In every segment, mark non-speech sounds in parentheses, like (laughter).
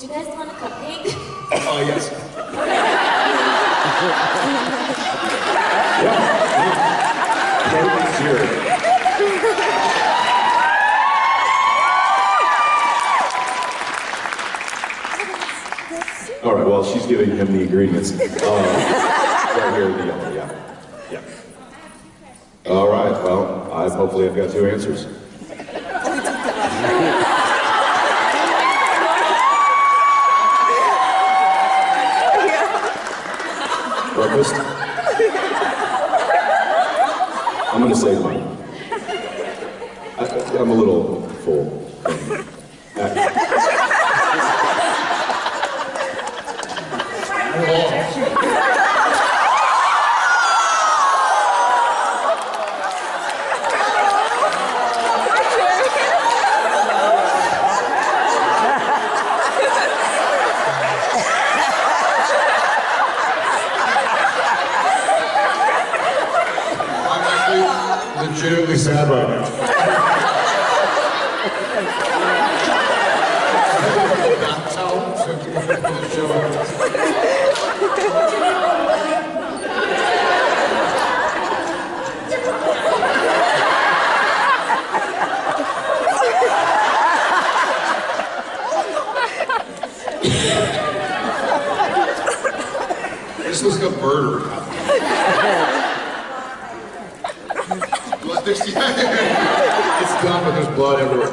Do you guys want a cupcake? (coughs) Oh, yes. All right, well, she's giving him the ingredients. (laughs) Uh, right here the yellow, yeah. Yeah. All right, well, I hopefully I've got two answers. (laughs) Breakfast? I'm gonna say one. I, I'm a little full. Uh, legitimately sad right now. This like a murder. Blood- there's- it's done, but there's blood everywhere.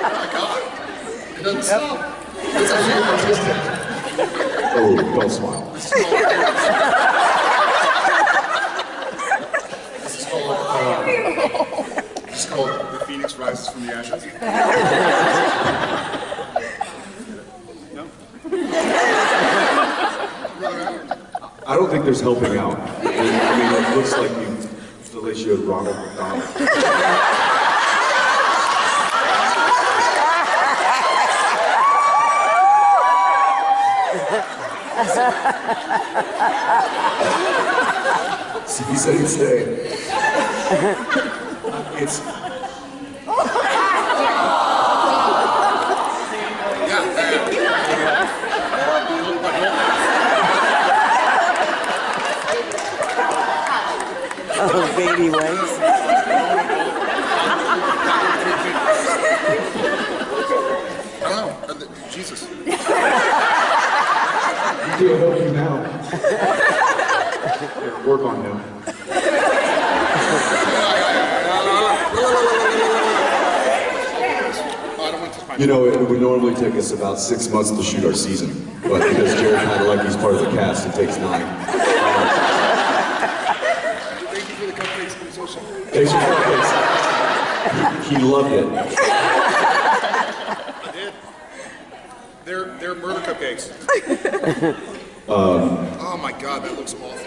oh my god. It doesn't stop. It's actually artistic. oh, don't smile. This is called, uh, this is called The Phoenix Rises from the Ashes. (laughs) I don't think there's helping out. I mean, it looks like you, showed Ronald McDonald. (laughs) said he'd stay. It's, Oh, baby wings. I don't know. Uh, th- Jesus. he can't help you now. Work on him. I don't want to touch my You know, it would normally take us about six months to shoot our season, but because Jared Padalecki's part of the cast, it takes nine. Thank you for the cupcakes and social. Thanks for. He loved it. I did. They're, they're murder cupcakes. (laughs) Um, um, oh my god, that looks awful.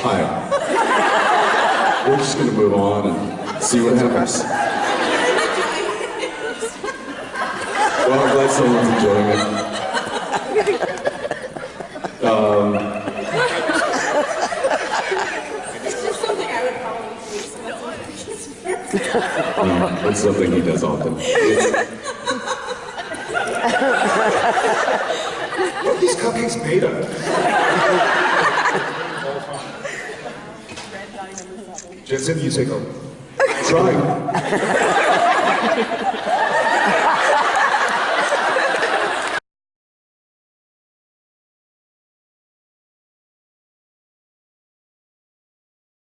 Hi. We're just gonna move on and see what happens. Well, I'm glad someone's enjoying it. Um, no, that's something he does often. What are these cupcakes made of? Jensen, you take a Try. (laughs)